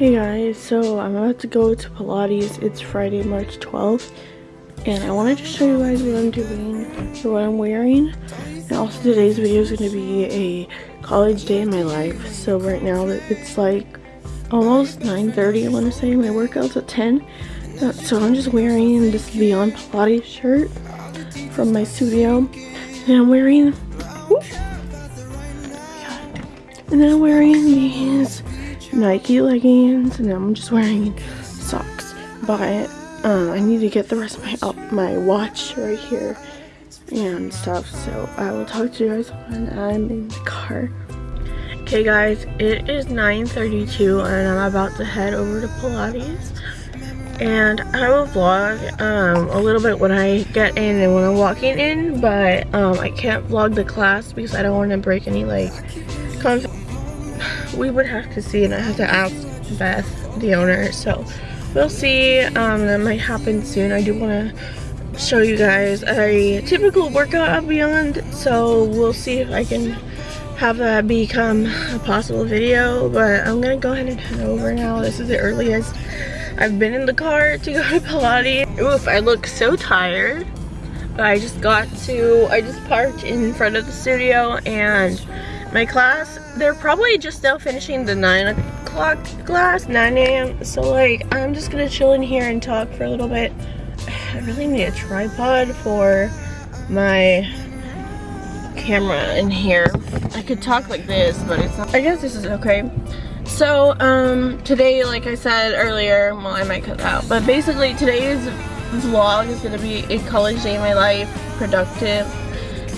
Hey guys, so I'm about to go to Pilates. It's Friday, March 12th. And I wanted to show you guys what I'm doing what I'm wearing. And also today's video is going to be a college day in my life. So right now it's like almost 9.30 I want to say. My workout's at 10. Uh, so I'm just wearing this Beyond Pilates shirt from my studio. And I'm wearing... Whoop, and then I'm wearing these Nike leggings and I'm just wearing socks. But um, I need to get the rest of my uh, my watch right here and stuff. So I will talk to you guys when I'm in the car. Okay guys, it is 9.32 and I'm about to head over to Pilates. And I will vlog um, a little bit when I get in and when I'm walking in, but um, I can't vlog the class because I don't want to break any like we would have to see and I have to ask Beth, the owner, so we'll see. Um, that might happen soon. I do want to show you guys a typical workout at Beyond, so we'll see if I can have that become a possible video, but I'm gonna go ahead and head over now. This is the earliest I've been in the car to go to Pilates. Oof, I look so tired. But I just got to, I just parked in front of the studio and my class, they're probably just now finishing the 9 o'clock class, 9 a.m. So like, I'm just gonna chill in here and talk for a little bit. I really need a tripod for my camera in here. I could talk like this, but it's not, I guess this is okay. So, um, today, like I said earlier, well, I might cut out, but basically today's vlog is gonna be a college day in my life, productive,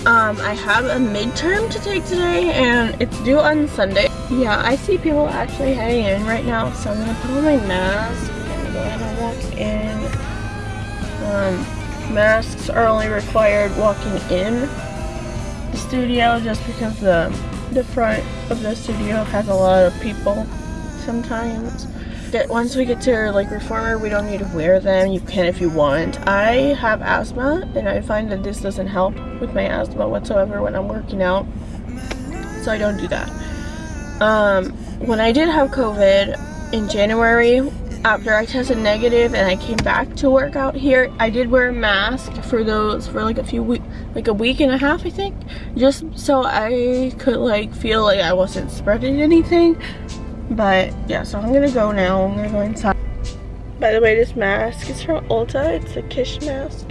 um, I have a midterm to take today and it's due on Sunday. Yeah, I see people actually heading in right now, so I'm gonna put on my mask and go ahead and walk in. Um, masks are only required walking in the studio just because the, the front of the studio has a lot of people sometimes that once we get to like reformer we don't need to wear them. You can if you want. I have asthma and i find that this doesn't help with my asthma whatsoever when i'm working out so i don't do that. Um when i did have covid in january after i tested negative and i came back to work out here i did wear a mask for those for like a few weeks like a week and a half i think just so i could like feel like i wasn't spreading anything but yeah, so I'm gonna go now. I'm gonna go inside. By the way, this mask is from Ulta. It's a Kitsch mask.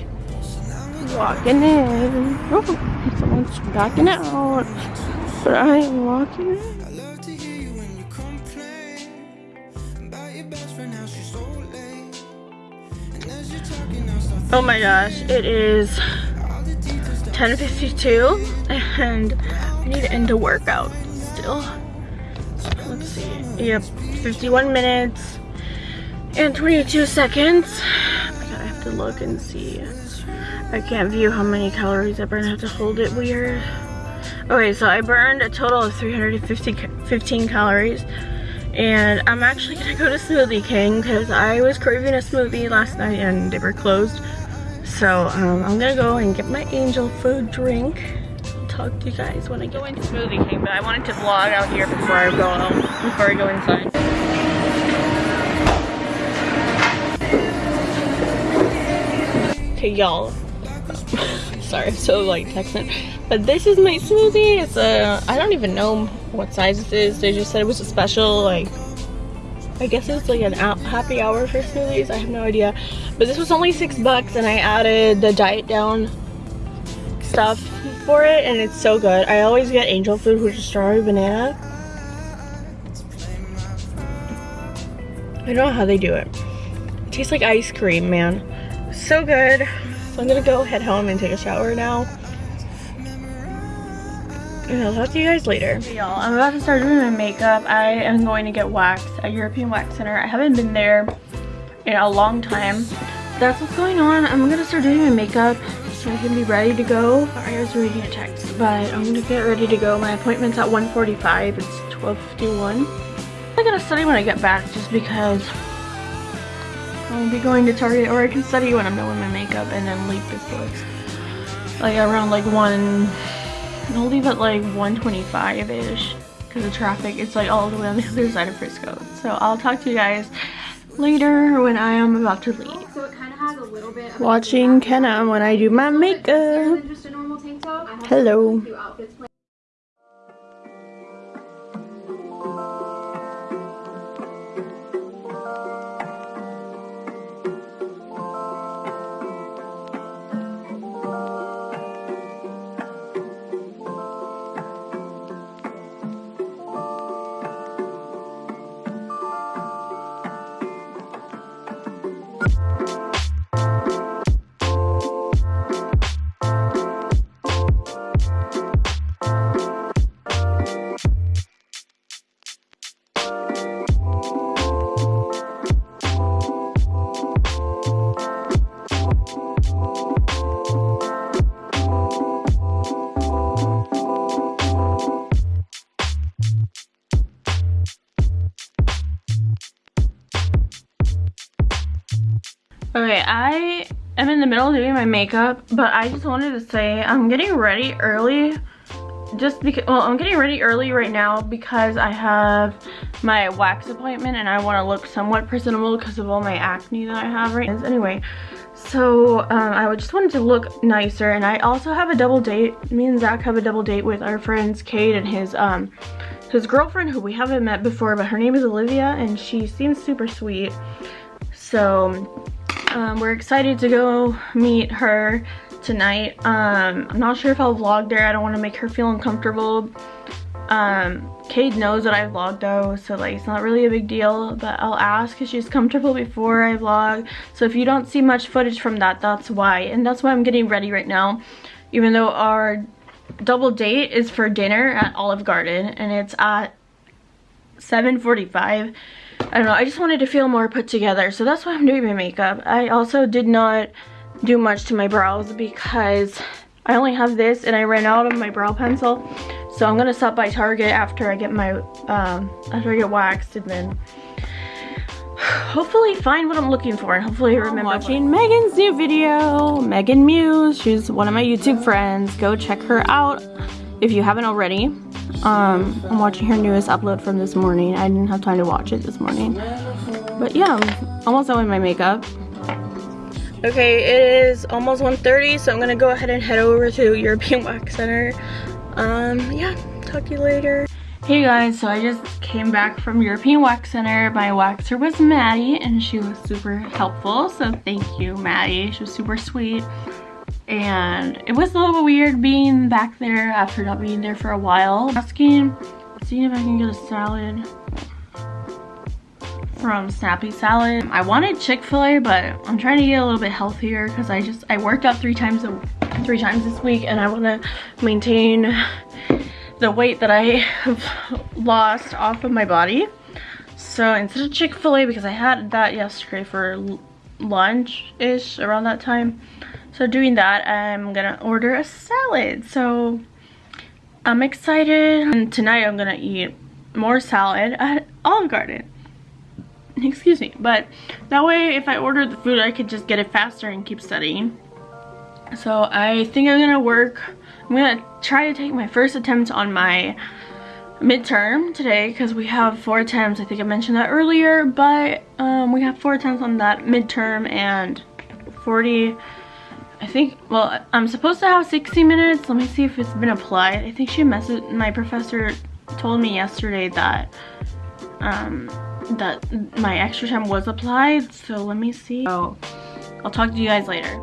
Walking in. Oh, someone's backing out. But I am walking in. Oh my gosh, it is 10.52 and I need to end a workout still yep 51 minutes and 22 seconds. I have to look and see. I can't view how many calories I burned I have to hold it weird. Okay so I burned a total of 350 15 calories. And I'm actually gonna go to Smoothie King because I was craving a smoothie last night and they were closed. So um, I'm gonna go and get my angel food drink talk to you guys when I get into Smoothie King, but I wanted to vlog out here before I go out, before I go inside. Okay, y'all. Sorry, I'm so like texting. But this is my smoothie. It's a, I don't even know what size it is. They just said it was a special, like, I guess it's like an happy hour for smoothies. I have no idea. But this was only six bucks and I added the diet down stuff for it and it's so good. I always get angel food which is strawberry banana. I don't know how they do it. It tastes like ice cream, man. So good. So I'm gonna go head home and take a shower now. And I'll talk to you guys later. Hey y'all, I'm about to start doing my makeup. I am going to get waxed at European Wax Center. I haven't been there in a long time. That's what's going on. I'm gonna start doing my makeup so I can be ready to go. Sorry, I was reading a text, but I'm gonna get ready to go. My appointment's at 1.45. It's 12.51. I'm gonna study when I get back just because I'll be going to Target or I can study when I'm done with my makeup and then leave before like around like 1 I'll leave at like 1.25ish because the traffic. It's like all the way on the other side of Frisco. So I'll talk to you guys later when I am about to leave. So it kind of has a little bit Watching Kenna when I do my makeup. Hello. Middle of doing my makeup, but I just wanted to say I'm getting ready early just because, well, I'm getting ready early right now because I have my wax appointment and I want to look somewhat presentable because of all my acne that I have right now. Anyway, so um, I just wanted to look nicer and I also have a double date. Me and Zach have a double date with our friends Cade and his um, his girlfriend who we haven't met before, but her name is Olivia and she seems super sweet. So um, we're excited to go meet her tonight. Um, I'm not sure if I'll vlog there. I don't want to make her feel uncomfortable. Um, Cade knows that I vlog though, so like it's not really a big deal, but I'll ask if she's comfortable before I vlog. So if you don't see much footage from that, that's why. And that's why I'm getting ready right now. Even though our double date is for dinner at Olive Garden and it's at 7.45 I don't know, I just wanted to feel more put together. So that's why I'm doing my makeup. I also did not do much to my brows because I only have this and I ran out of my brow pencil. So I'm gonna stop by Target after I get my, um, after I get waxed and then hopefully find what I'm looking for and hopefully remember I'm watching Megan's new video, Megan Muse. She's one of my YouTube friends. Go check her out if you haven't already. Um, I'm watching her newest upload from this morning. I didn't have time to watch it this morning. But yeah, I'm almost done with my makeup. Okay, it is almost 1.30, so I'm gonna go ahead and head over to European Wax Center. Um, yeah, talk to you later. Hey guys, so I just came back from European Wax Center. My waxer was Maddie, and she was super helpful, so thank you, Maddie. She was super sweet and it was a little weird being back there after not being there for a while. Asking, seeing if I can get a salad from Snappy Salad. I wanted Chick-fil-A, but I'm trying to get a little bit healthier because I just, I worked out three times, a, three times this week and I want to maintain the weight that I have lost off of my body. So instead of Chick-fil-A, because I had that yesterday for lunch-ish around that time, so doing that, I'm gonna order a salad. So I'm excited. And tonight I'm gonna eat more salad at Olive Garden. Excuse me. But that way, if I order the food, I could just get it faster and keep studying. So I think I'm gonna work. I'm gonna try to take my first attempt on my midterm today because we have four attempts. I think I mentioned that earlier, but um, we have four attempts on that midterm and 40 I think, well, I'm supposed to have 60 minutes. Let me see if it's been applied. I think she messaged, my professor told me yesterday that, um, that my extra time was applied. So let me see. So I'll talk to you guys later.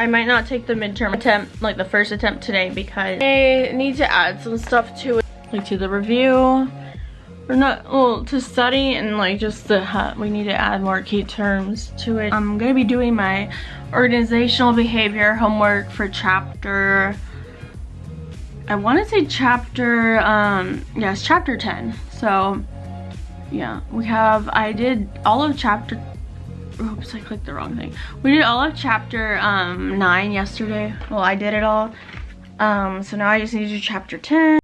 I might not take the midterm attempt, like the first attempt today because I need to add some stuff to it. like to the review. Or not, well, to study and like just the, uh, we need to add more key terms to it. I'm gonna be doing my organizational behavior homework for chapter, I wanna say chapter, um, yes, chapter 10. So, yeah, we have, I did all of chapter, oops, I clicked the wrong thing. We did all of chapter um, 9 yesterday. Well, I did it all. Um, so now I just need to do chapter 10.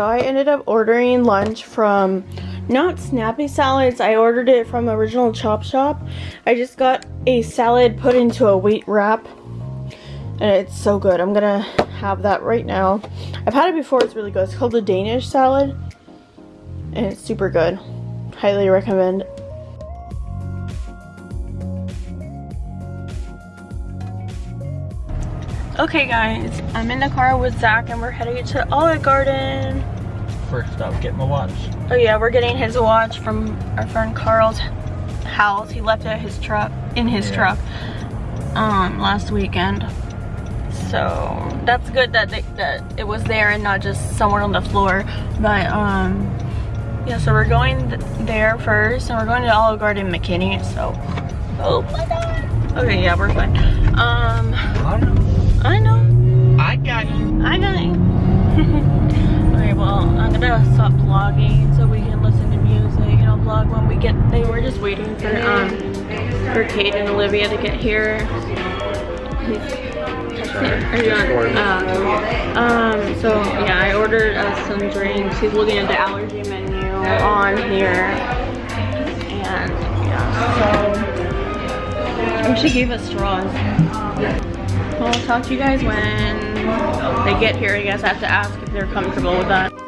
So I ended up ordering lunch from not Snappy Salads. I ordered it from Original Chop Shop. I just got a salad put into a wheat wrap. And it's so good. I'm gonna have that right now. I've had it before, it's really good. It's called the Danish salad. And it's super good. Highly recommend. Okay guys, I'm in the car with Zach and we're heading to Olive Garden. First up, get my watch. Oh yeah, we're getting his watch from our friend Carl's house. He left it at his truck, in his Yeah. truck, um, last weekend. So that's good that they, that it was there and not just somewhere on the floor. But um, yeah, so we're going th there first, and we're going to Olive Garden McKinney. So, oh my god. Okay, yeah, we're fine. Um, I know. I know. I got you. I got it. gonna stop vlogging so we can listen to music and I'll vlog when we get there. We're just waiting for um for Cade and Olivia to get here. Are you on? Uh, um, so yeah, I ordered us some drinks. He's looking at the allergy menu on here. And yeah, so. She gave us straws. Well, I'll talk to you guys when they get here. I guess I have to ask if they're comfortable with that.